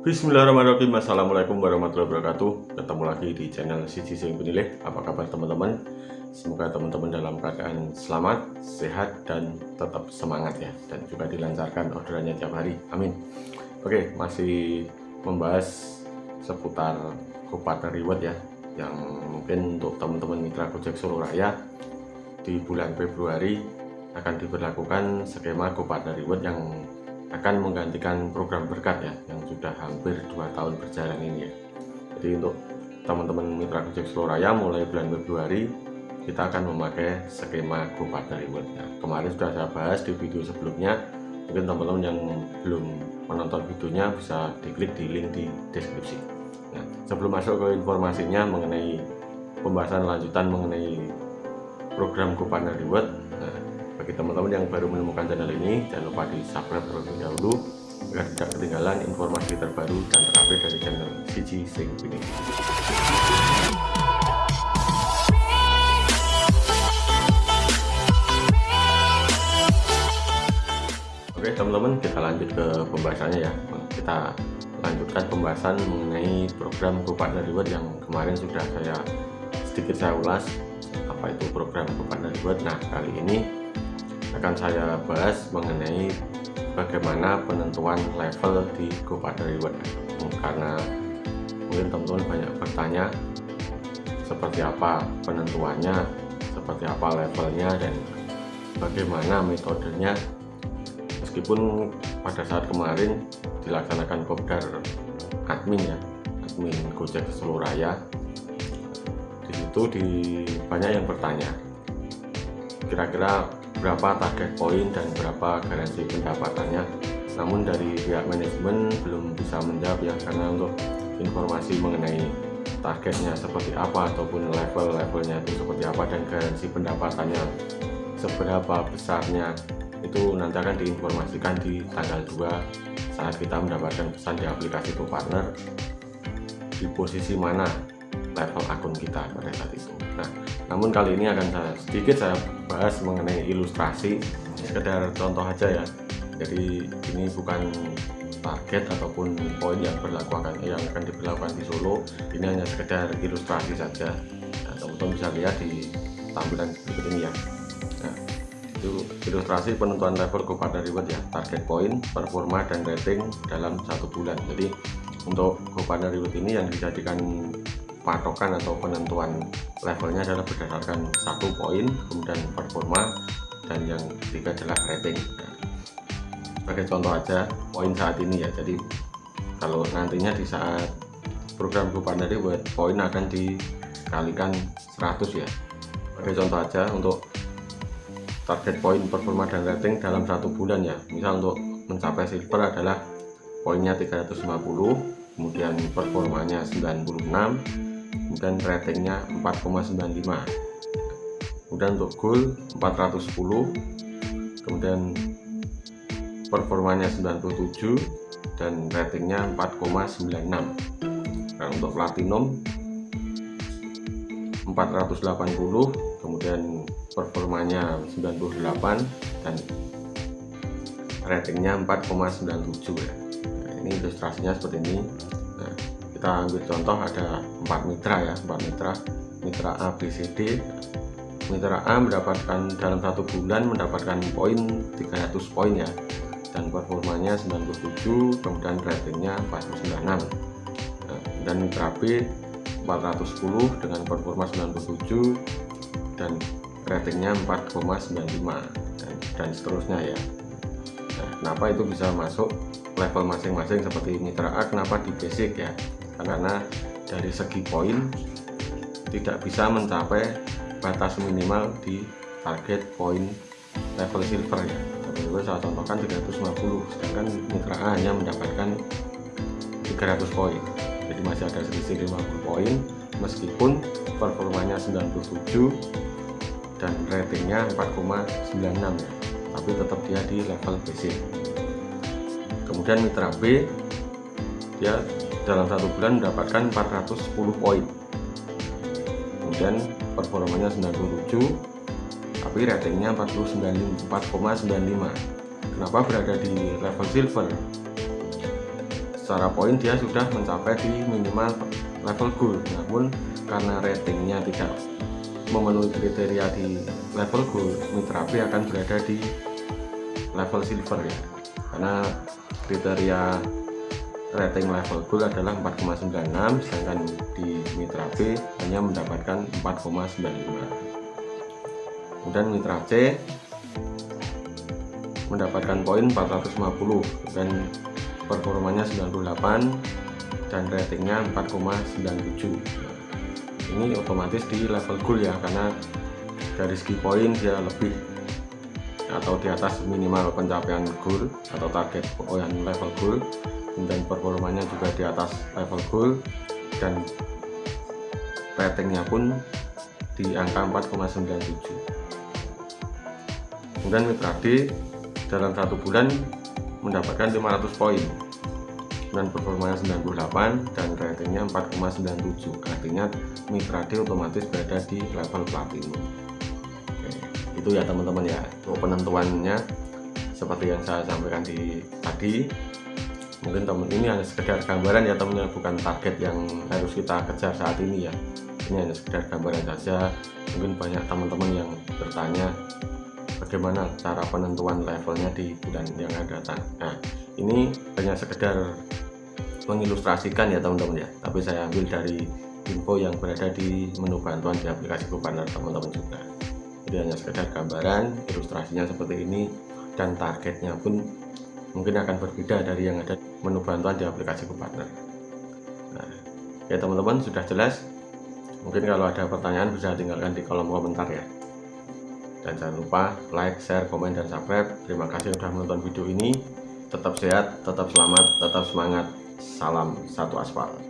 Bismillahirrahmanirrahim. Assalamualaikum warahmatullahi wabarakatuh. Ketemu lagi di channel Sisi Sing Penilih. Apa kabar teman-teman? Semoga teman-teman dalam keadaan selamat Sehat dan tetap semangat ya. Dan juga dilancarkan orderannya tiap hari. Amin. Oke masih membahas seputar Kupater Reward ya Yang mungkin untuk teman-teman mitra Gojek Solo Raya Di bulan Februari akan diberlakukan skema Kupater Reward yang akan menggantikan program berkat ya yang sudah hampir dua tahun berjalan ini ya. Jadi untuk teman-teman mitra Gojek Raya mulai bulan Februari kita akan memakai skema GoPartner Reward ya. kemarin sudah saya bahas di video sebelumnya. Mungkin teman-teman yang belum menonton videonya bisa diklik di link di deskripsi. Nah, sebelum masuk ke informasinya mengenai pembahasan lanjutan mengenai program GoPartner Reward nah, bagi teman-teman yang baru menemukan channel ini jangan lupa di subscribe terlebih dahulu agar tidak ketinggalan informasi terbaru dan terupdate dari channel Siji Sing ini. Oke teman-teman kita lanjut ke pembahasannya ya. Kita lanjutkan pembahasan mengenai program GoPartner Reward yang kemarin sudah saya sedikit saya ulas apa itu program GoPartner Reward. Nah kali ini akan saya bahas mengenai bagaimana penentuan level di GoPartner Reward karena mungkin teman-teman banyak bertanya seperti apa penentuannya seperti apa levelnya dan bagaimana metodenya. Meskipun pada saat kemarin dilaksanakan kopdar admin ya admin Gojek seluruh raya di situ di banyak yang bertanya kira-kira berapa target poin dan berapa garansi pendapatannya. Namun dari pihak manajemen belum bisa menjawab ya karena untuk informasi mengenai targetnya seperti apa ataupun level-levelnya itu seperti apa dan garansi pendapatannya seberapa besarnya itu nanti akan diinformasikan di tanggal 2 saat kita mendapatkan pesan di aplikasi partner di posisi mana level akun kita pada saat itu. Nah namun kali ini akan saya sedikit saya bahas mengenai ilustrasi. Sekedar contoh aja ya. Jadi ini bukan target ataupun poin yang berlaku akan yang akan diberlakukan di Solo. Ini hanya sekedar ilustrasi saja. Nah, teman-teman bisa lihat di tampilan berikut ini ya. Nah, itu ilustrasi penentuan level kepada reward ya. Target poin performa dan rating dalam satu bulan. Jadi untuk GoPartner Reward ini yang dijadikan patokan atau penentuan levelnya adalah berdasarkan satu poin kemudian performa dan yang ketiga adalah rating. Sebagai contoh aja poin saat ini ya. Jadi kalau nantinya di saat program dari buat poin akan dikalikan 100 ya. Sebagai contoh aja untuk target poin performa dan rating dalam satu bulan ya. Misal untuk mencapai silver adalah poinnya 350 kemudian performanya 96 kemudian ratingnya 4,95 kemudian untuk goal 410 kemudian performanya 97 dan ratingnya 4,96 nah untuk platinum 480 kemudian performanya 98 dan ratingnya 4,97 ya. Nah, ini ilustrasinya seperti ini. Nah, kita ambil contoh ada empat mitra ya empat mitra. Mitra A B C D. Mitra A mendapatkan dalam satu bulan mendapatkan poin 300 poin ya. Dan performanya 97 kemudian ratingnya 496 nah, dan mitra B 410 dengan performa 97 dan ratingnya 4,95 dan, dan seterusnya ya. Nah, kenapa itu bisa masuk level masing-masing seperti mitra A kenapa di basic ya karena dari segi poin tidak bisa mencapai batas minimal di target poin level silver ya. Seperti saya contohkan 350 sedangkan mitra A hanya mendapatkan 300 poin. Jadi masih ada selisih 50 poin meskipun performanya 97 dan ratingnya 4,96 ya. Tapi tetap dia di level basic. Kemudian mitra B dia dalam satu bulan mendapatkan 410 poin. Kemudian performanya 97 tapi ratingnya 4,95 kenapa berada di level silver? Secara poin dia sudah mencapai di minimal level gold. Namun karena ratingnya tidak memenuhi kriteria di level gold Mitra B akan berada di level silver ya. Karena kriteria rating level gold adalah 4,96 sedangkan di Mitra B hanya mendapatkan 4,95 kemudian Mitra C mendapatkan poin 450 dan performanya 98 dan ratingnya 4,97 ini otomatis di level gold ya karena dari segi poin dia lebih atau di atas minimal pencapaian goal atau target poin level goal. Dan performanya juga di atas level goal. Dan ratingnya pun di angka 4,97 kemudian mitra D dalam satu bulan mendapatkan 500 poin. Dan performanya 98 dan ratingnya 4,97 artinya mitra D otomatis berada di level platinum itu ya teman-teman ya. Untuk penentuannya seperti yang saya sampaikan di tadi mungkin teman ini hanya sekedar gambaran ya teman-teman. Bukan target yang harus kita kejar saat ini ya. Ini hanya sekedar gambaran saja. Mungkin banyak teman-teman yang bertanya bagaimana cara penentuan levelnya di bulan yang akan datang? Nah ini hanya sekedar mengilustrasikan ya teman-teman ya. Tapi saya ambil dari info yang berada di menu bantuan di aplikasi Kupaner teman-teman juga jadi hanya sekedar gambaran ilustrasinya seperti ini dan targetnya pun mungkin akan berbeda dari yang ada menu bantuan di aplikasi Kupaner nah, ya teman-teman sudah jelas? Mungkin kalau ada pertanyaan bisa tinggalkan di kolom komentar ya. Dan jangan lupa like, share, komen, dan subscribe. Terima kasih sudah menonton video ini. Tetap sehat, tetap selamat, tetap semangat. Salam satu aspal